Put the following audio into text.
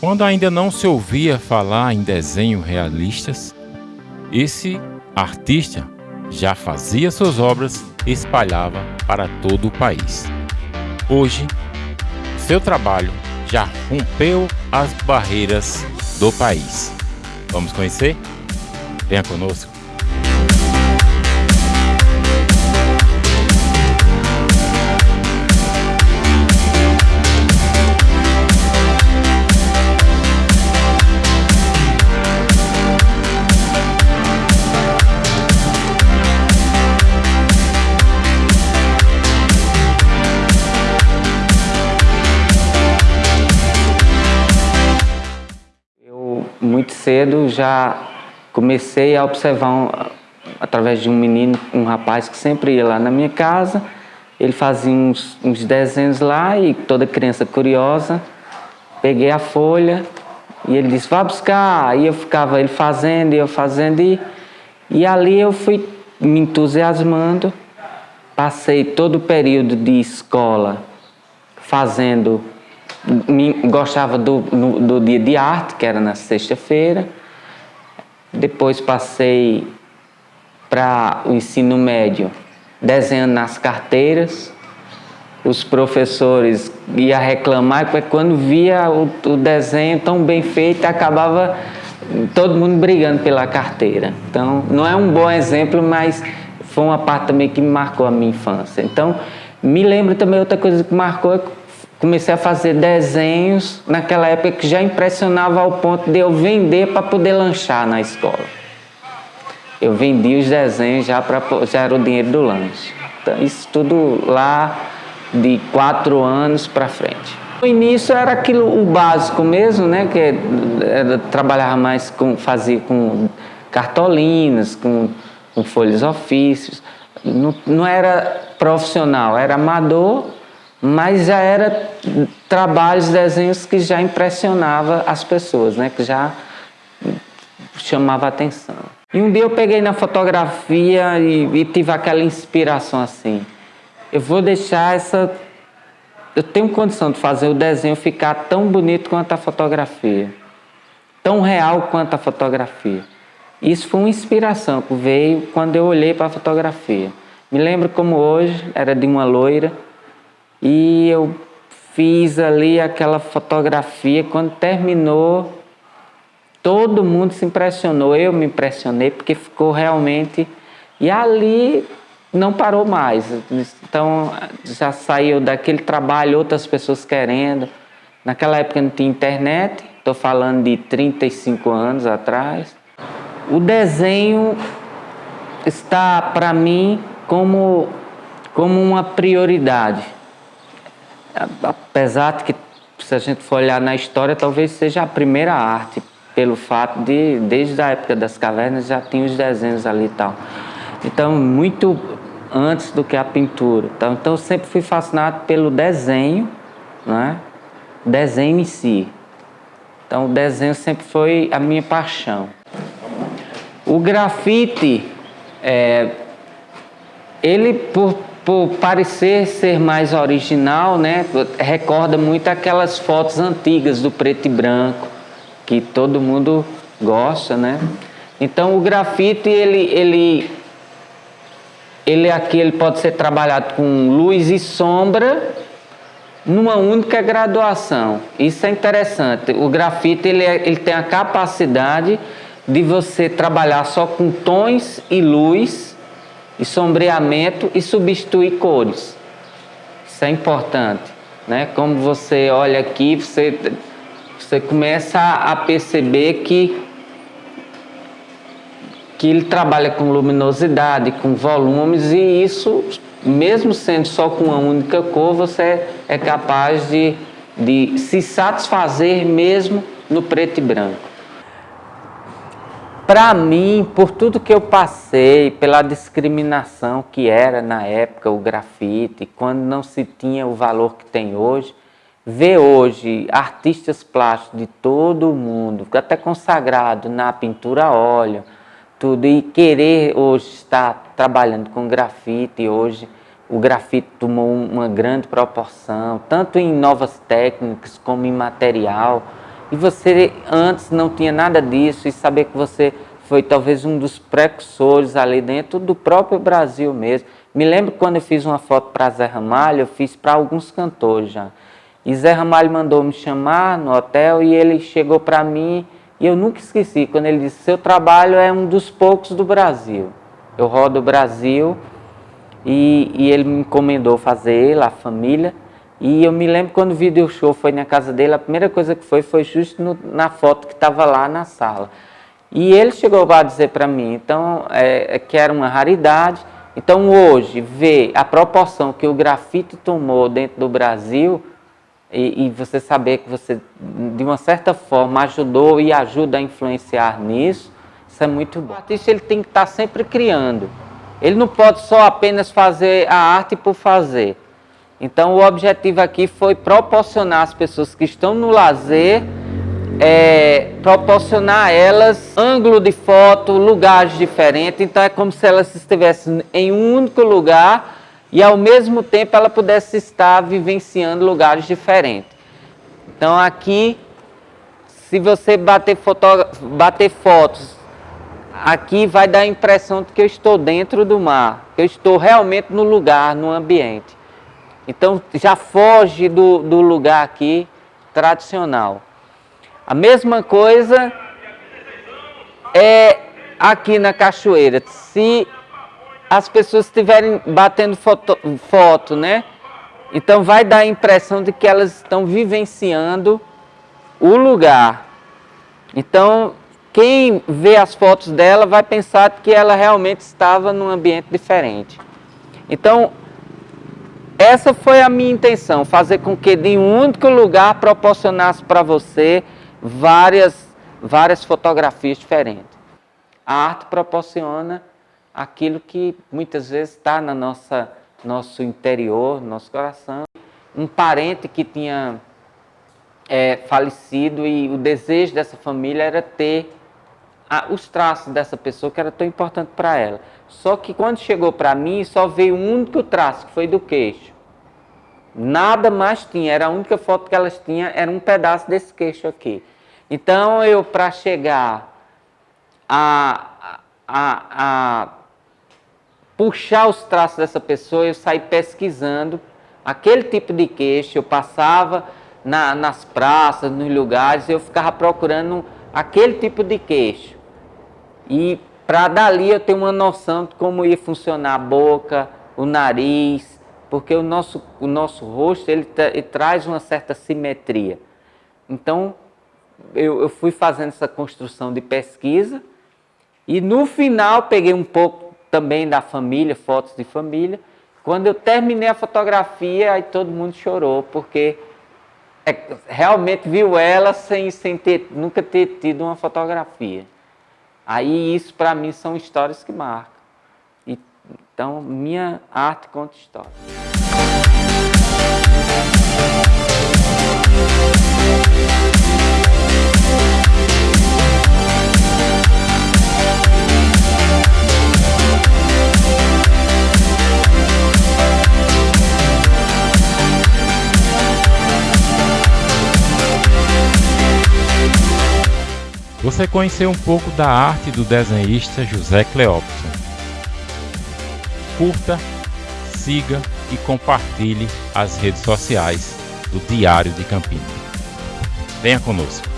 Quando ainda não se ouvia falar em desenho realistas, esse artista já fazia suas obras e espalhava para todo o país. Hoje, seu trabalho já rompeu as barreiras do país. Vamos conhecer? Venha conosco. Cedo já comecei a observar, um, através de um menino, um rapaz que sempre ia lá na minha casa, ele fazia uns, uns desenhos lá e toda criança curiosa, peguei a folha e ele disse, vá buscar, e eu ficava ele fazendo eu fazendo e, e ali eu fui me entusiasmando, passei todo o período de escola fazendo gostava do, no, do dia de arte, que era na sexta-feira. Depois passei para o ensino médio, desenhando nas carteiras. Os professores iam reclamar, porque quando via o, o desenho tão bem feito, acabava todo mundo brigando pela carteira. Então, não é um bom exemplo, mas foi uma parte também que marcou a minha infância. Então, me lembro também outra coisa que marcou é comecei a fazer desenhos naquela época que já impressionava ao ponto de eu vender para poder lanchar na escola. Eu vendia os desenhos já, para já era o dinheiro do lanche. Então, isso tudo lá de quatro anos para frente. No início era aquilo o básico mesmo, né? Que era, trabalhava mais com, fazia com cartolinas, com, com folhas ofícios. Não, não era profissional, era amador mas já era trabalhos, desenhos que já impressionava as pessoas, né? que já chamava atenção. E um dia eu peguei na fotografia e, e tive aquela inspiração assim, eu vou deixar essa... Eu tenho condição de fazer o desenho ficar tão bonito quanto a fotografia, tão real quanto a fotografia. Isso foi uma inspiração que veio quando eu olhei para a fotografia. Me lembro como hoje, era de uma loira, e eu fiz ali aquela fotografia, quando terminou, todo mundo se impressionou, eu me impressionei, porque ficou realmente... E ali não parou mais, então já saiu daquele trabalho, outras pessoas querendo. Naquela época não tinha internet, estou falando de 35 anos atrás. O desenho está para mim como, como uma prioridade apesar de que, se a gente for olhar na história, talvez seja a primeira arte, pelo fato de, desde a época das cavernas, já tinha os desenhos ali e tal. Então, muito antes do que a pintura. Então, então eu sempre fui fascinado pelo desenho, né? desenho em si. Então, o desenho sempre foi a minha paixão. O grafite, é, ele, por por parecer ser mais original, né, recorda muito aquelas fotos antigas do preto e branco, que todo mundo gosta, né? Então o grafite, ele, ele, ele aqui ele pode ser trabalhado com luz e sombra numa única graduação. Isso é interessante. O grafite ele, é, ele tem a capacidade de você trabalhar só com tons e luz e sombreamento e substituir cores. Isso é importante. Né? Como você olha aqui, você, você começa a perceber que, que ele trabalha com luminosidade, com volumes, e isso, mesmo sendo só com uma única cor, você é capaz de, de se satisfazer mesmo no preto e branco. Para mim, por tudo que eu passei, pela discriminação que era na época o grafite, quando não se tinha o valor que tem hoje, ver hoje artistas plásticos de todo o mundo, até consagrado na pintura a óleo, tudo, e querer hoje estar trabalhando com grafite, hoje o grafite tomou uma grande proporção, tanto em novas técnicas como em material, e você antes não tinha nada disso e saber que você foi talvez um dos precursores ali dentro do próprio Brasil mesmo. Me lembro quando eu fiz uma foto para Zé Ramalho, eu fiz para alguns cantores já. E Zé Ramalho mandou me chamar no hotel e ele chegou para mim e eu nunca esqueci quando ele disse: Seu trabalho é um dos poucos do Brasil. Eu rodo o Brasil e, e ele me encomendou fazer lá, a família. E eu me lembro quando o video show foi na casa dele, a primeira coisa que foi, foi justo no, na foto que estava lá na sala. E ele chegou a dizer para mim, então, é, é, que era uma raridade. Então hoje, ver a proporção que o grafite tomou dentro do Brasil, e, e, você saber que você, de uma certa forma, ajudou e ajuda a influenciar nisso, isso é muito bom. O artista ele tem que estar sempre criando. Ele não pode só apenas fazer a arte por fazer. Então o objetivo aqui foi proporcionar às pessoas que estão no lazer, é, proporcionar a elas ângulo de foto, lugares diferentes. Então é como se elas estivessem em um único lugar e ao mesmo tempo ela pudesse estar vivenciando lugares diferentes. Então aqui, se você bater, foto, bater fotos, aqui vai dar a impressão de que eu estou dentro do mar, que eu estou realmente no lugar, no ambiente. Então já foge do, do lugar aqui tradicional. A mesma coisa é aqui na cachoeira. Se as pessoas estiverem batendo foto, foto, né? Então vai dar a impressão de que elas estão vivenciando o lugar. Então, quem vê as fotos dela vai pensar que ela realmente estava num ambiente diferente. Então, essa foi a minha intenção, fazer com que de um único lugar proporcionasse para você várias, várias fotografias diferentes. A arte proporciona aquilo que muitas vezes está no nosso interior, nosso coração. Um parente que tinha é, falecido e o desejo dessa família era ter a, os traços dessa pessoa que era tão importante para ela. Só que quando chegou para mim, só veio um único traço, que foi do queixo. Nada mais tinha, era a única foto que elas tinham, era um pedaço desse queixo aqui. Então eu, para chegar a, a, a puxar os traços dessa pessoa, eu saí pesquisando aquele tipo de queixo, eu passava na, nas praças, nos lugares, eu ficava procurando aquele tipo de queixo. E para dali eu ter uma noção de como ia funcionar a boca, o nariz, porque o nosso, o nosso rosto ele, ele traz uma certa simetria. Então eu, eu fui fazendo essa construção de pesquisa e no final peguei um pouco também da família, fotos de família. Quando eu terminei a fotografia, aí todo mundo chorou, porque é, realmente viu ela sem, sem ter, nunca ter tido uma fotografia. Aí isso para mim são histórias que marcam. Então minha arte conta história. Você conheceu um pouco da arte do desenhista José Cleópson. Curta, siga e compartilhe as redes sociais do Diário de Campinas. Venha conosco.